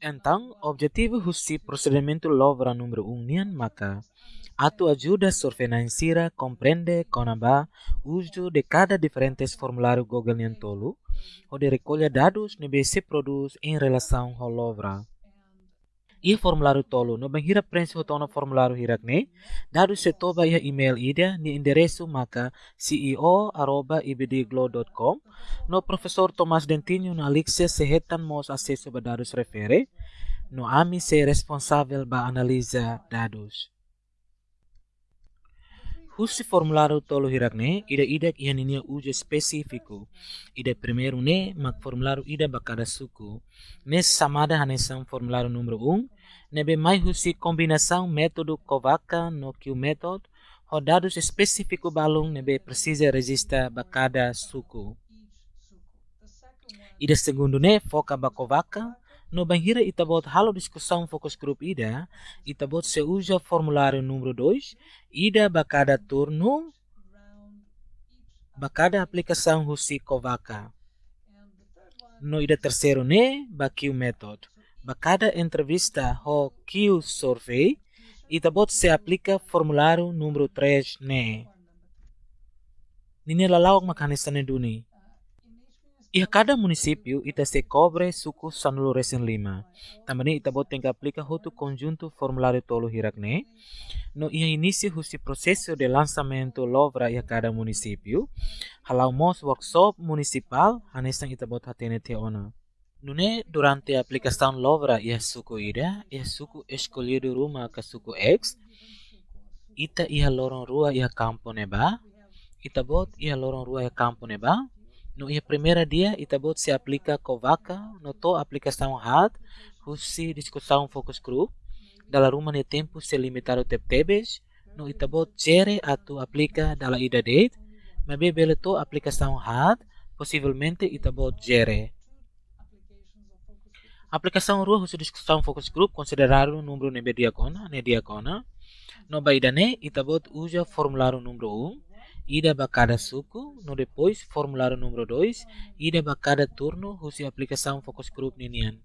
Então, o objetivo do procedimento LOVRA número 1 um, nian maka atu ajuda surveillance compreende conaba uso de cada diferentes formulário Google nian tolu ou de recolha dados nebe se produz em relação ao LOVRA. E formulário tolo no banhira prensa no formulário hirakne dados se toba ia email ida ni endereço maka ceo@ibdglo.com no professor Thomas Dentinho na Alixia sehetan mos acesso ba dados refere no ami se responsável ba analisa dados. Husi formulário tolo hirakne ida ida ia ninia uja específico ida primeiro ne mak formulário ida bakada suku nes samada hanesam formulário número 1 nebe mai husi combinação método Kovaka no que o método o dados específico balung nebe precisa registra cada suku. Ida segundo ne foca ba no banhira itabot halo discussão focus group ida. Itabot se usa formulário número 2 ida cada turno. Cada aplicação husi Kovaka. No ida terceiro ne o método cada entrevista ho Q survey itabot se aplica formulário número 3 ne. Nini lalawak makanisane duni. Ia cada município ita se cobre suku sanulu resen lima. Também ita bot tem que aplica outro conjunto formulário hirak ne. No ia início husi processo de lançamento lovra ia cada município. Halau mos workshop municipal hanesan ita bot hatene te ona. Nune durante a aplicação Lovra e a suku ida, e suku escolhido rumah ke suku X, ita ia lorong rua ia campo neba, ita bot ia lorong rua ia campo neba, no ia primeira dia ita bot se aplica vaca, no to aplicação had, husi discussão focus group, dala rumah ne tempo se limitado tep tebes, no ita bot jere atu aplica dala ida date, mabe bele to aplicação had, possivelmente ita bot jere. Aplicação Rua de discussão focus group consideraram o número nebe diacona, ne diacona. No baidane, itabot usa formulário número 1, ida cada suku, no depois formulário número 2, ida cada turno, usa aplicação focus group ninian.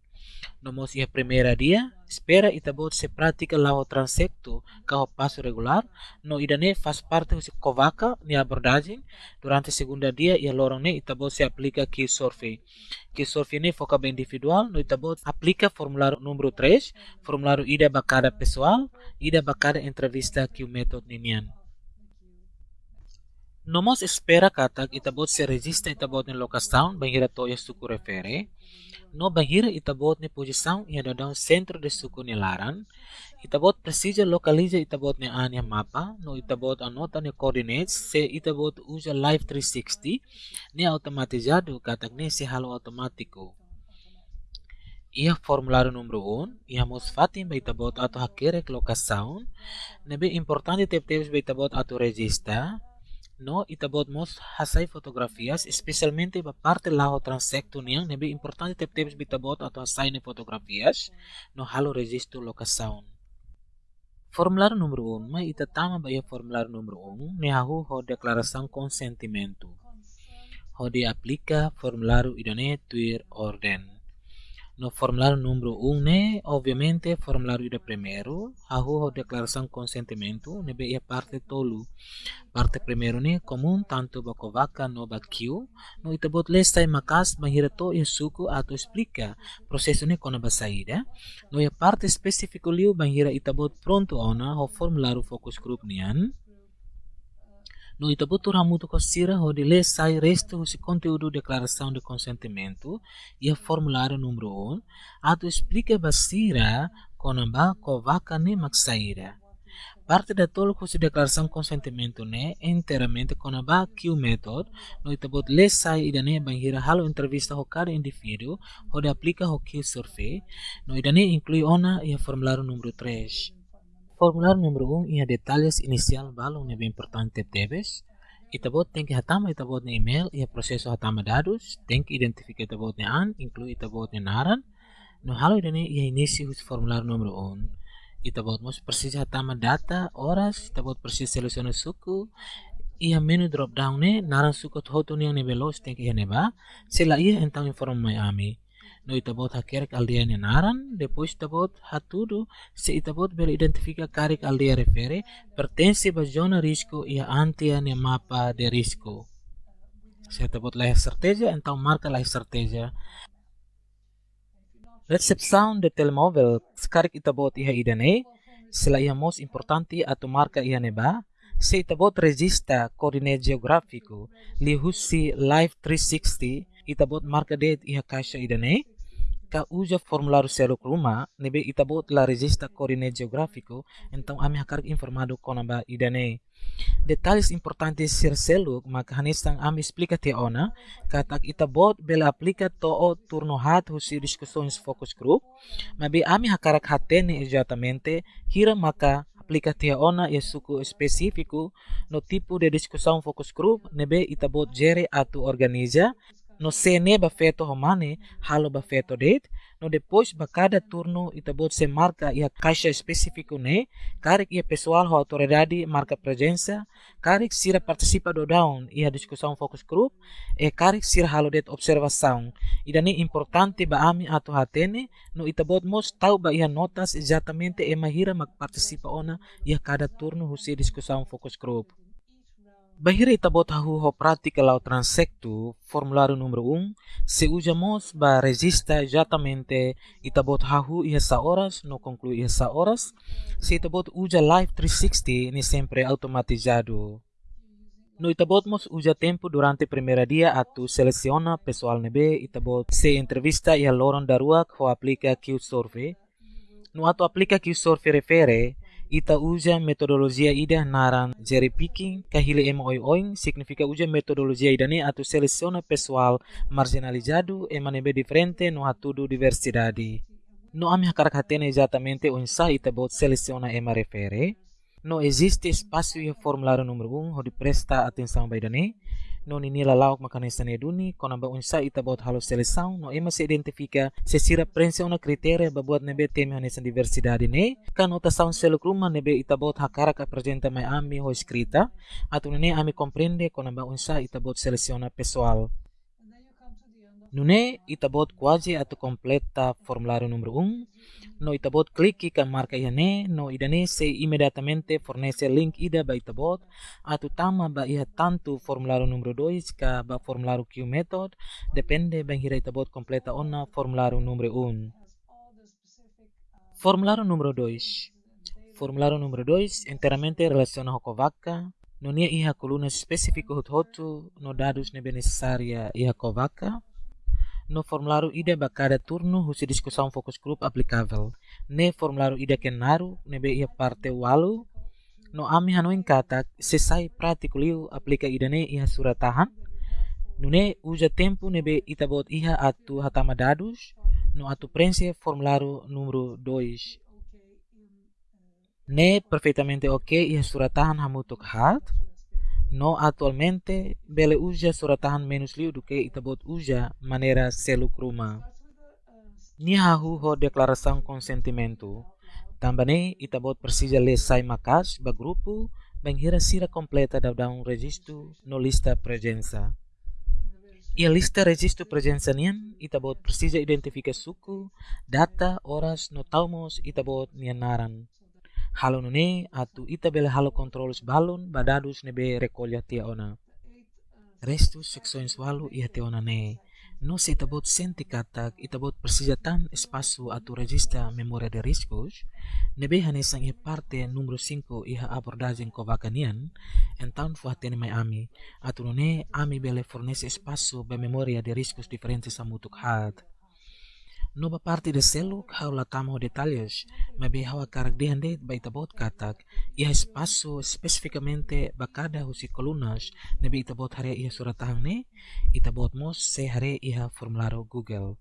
Nomos ia primeira dia, espera itabot se prática lá o transecto carro passo regular, no idane faz parte do covaca ni abordagem, durante segunda dia ia lorong ne itabot se aplica que survey. Que survey ne foca bem individual, no itabot aplica formulário número 3, formulário ida bacada pessoal, ida bacada entrevista que o método ninian. Nomos espera katak itabot se registra itabot ni locação, banhira toya suku refere, no banhira itabot ni posição ia dadang centro de suku ni laran, itabot precisa localiza itabot ni ania mapa, no itabot anota ni coordinates, se itabot usa live 360, ni automatizado katak ni se halo automático. Ia formulário número 1, ia mos fatin beitabot atau hakirek locação, nebe importante tep-tep beitabot atau registra, no itabot mos hasai fotografias especialmente ba parte laho transecto niang nebe importante tep tebs bitabot atau hasai ne fotografias no halo registro locação Formulário número 1, um, mas itatama ba ia formulário número 1, um, ne hahu ho declaração consentimento. Ho de aplica formulário idone tuir orden. No formulário número 1, um, né, obviamente, formulário de primeiro, a rua declaração de consentimento, né, é parte tolo. Parte primeiro, né, comum, tanto bakovaca no bakio, no itabot lesta makas mahirato e suku ato explica. Processo né, com a saída. No é parte específico liu bahira itabot pronto ona, o formulário focus group nian. No Itabutu Ramuto Costira, onde lê sai resto o conteúdo declaração de consentimento e o formulário número 1, ato explica basira konamba kovaka ne maksaira. Parte da tolo com declaração de consentimento né inteiramente konamba que o método no itabot lê sai idane banhira halo entrevista ho cada indivíduo onde aplica o que survey no idane inclui ona e o formulário número 3. Formulário número 1 um, ia detalhes inicial balong na bem importante debes. Itabot tem que hatama itabot na email ia proseso hatama dados, tem que identificar itabot an, inclui itabot na naran. No halo idane ia início o formulário número 1. Um. Itabot mos precisa hatama data, horas, itabot precisa seleciona suku, ia menu drop down ne naran suku hoto ni ne veloz tem que ia neba, sila ia então informa mai no itabot hakerek aldeia nenaran, depois itabot hatudo se itabot bela identifica karek aldeia refere, pertence ba zona risco e antia ne mapa de risco. Se itabot lá certeza, então marca lá certeza. Recepção de telemóvel, sekarang itabot iha idane, sila iha most importante atau marca iha neba, se itabot regista coordinate geográfico, li husi Live 360, itabot marca det iha caixa idane, ka uja formulário selo kruma nebe itabot la regista coordinate geográfico então ami hakar informado konamba idane detalhes importantes ser selo maka hanisang ami explica te ona katak itabot bela aplica to o turno hat husi discussões focus group mabe ami hakarak hatene exatamente hira maka aplica te ona e suku específico no tipo de discussão focus group nebe itabot jere atu organiza no sene ba feto homane halo ba feto det no depois ba cada turno itabot se marca ia caixa específico ne karek ia pessoal ho autoridade marca presença karek sira participa do down ia discussão focus group e karek sira halo det observação idani importante ba ami ato hatene no itabot mos tau ba ia notas exatamente e mahira magparticipa ona ia cada turno husi discussão focus group Bahira itabot hahu ho prática lao transecto, formulário número 1, se usamos ba resista exatamente itabot hahu essa horas, no conclui essa horas, se itabot usa Live 360 ni sempre automatizado. No itabot mos usa tempo durante primeira dia atu seleciona pessoal nebe itabot se entrevista e loron darua ho aplica Q-Survey. No atu aplica Q-Survey refere, ita usa metodologia ida naran cherry picking kahile ema oi oing significa usa metodologia idane atau seleciona pessoal marginalizado e manebe diferente no atudo diversidade. No ami hakarak hatene exatamente o insa ita bot seleciona ema refere. No existe espaço e formulário número 1 onde presta atenção baidane no nila lauk makanista ne duni. Kona ba unsa ita bot halo seleção no ema se identifica se sira prensa una kriteria ba buat nebe teme hanesan diversidade ne. Kan ota sound selo kruma nebe ita bot hakara ka presenta mai ami ho escrita atu ne ami comprende kona ba unsa ita bot seleciona pessoal Nune itabot quasi atau completa formulário número 1. No itabot clique ka marca iane, no idane se imediatamente fornece link ida ba itabot, atau tama ba iha tanto formulário número 2 ka ba formulário Q method, depende ba hira itabot completa ona formulário número 1. Formulário número 2. Formulário número 2 inteiramente relaciona com vaca, no nia iha coluna específico hotu no dados nebe necessária iha vaca, no formulário ida ba cada turno husi discussão focus group aplicável. Ne formulário ida kenaru nebe ia parte walu no ami hanoin kata se sai prático liu aplica ida ne ia suratahan. Nune uja tempo nebe itabot iha atu hatama dados no atu prense formulário número 2. Ne perfeitamente ok ia suratahan hamutuk hat. No atualmente, bele uja suratahan menos liu do que itabot uja maneira selu kruma. Nihahu ho declaração consentimento. Também itabot precisa ler sai makas ba grupo banhira sira completa da um registro no lista presença. E a lista registro presença nian itabot precisa identificar suku, data, horas no taumos itabot nianaran. Halo nune atu ita bela halo controlos balon badadus nebe recolha tia ona. Restu seksões walu ia tia ona ne. No se itabot senti katak itabot persijatan espaço atu regista memória de riscos, nebe hanesang ia parte número 5 iha abordagem kovakanian, então fuatene mai ami, atu nune ami bele fornece espaço be memória de riscos diferentes a mutuk hat. Nova parte de selo haula tamo detalhes, mabe hawa karagdehande baita bot katak, iha espaço especificamente bakada husi colunas, nabe itabot hare iha suratahang ne, itabot mos se hare iha formularo Google.